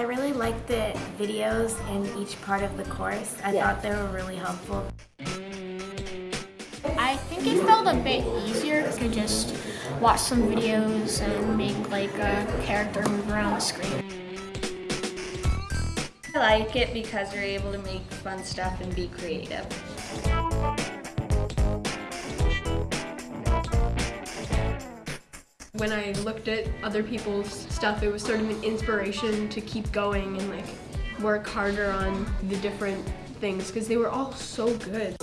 I really liked the videos in each part of the course. I Yeah. thought they were really helpful. I think it felt a bit easier to just watch some videos and make like a character move around the screen. I like it because we're able to make fun stuff and be creative. When I looked at other people's stuff, it was sort of an inspiration to keep going and like work harder on the different things because they were all so good.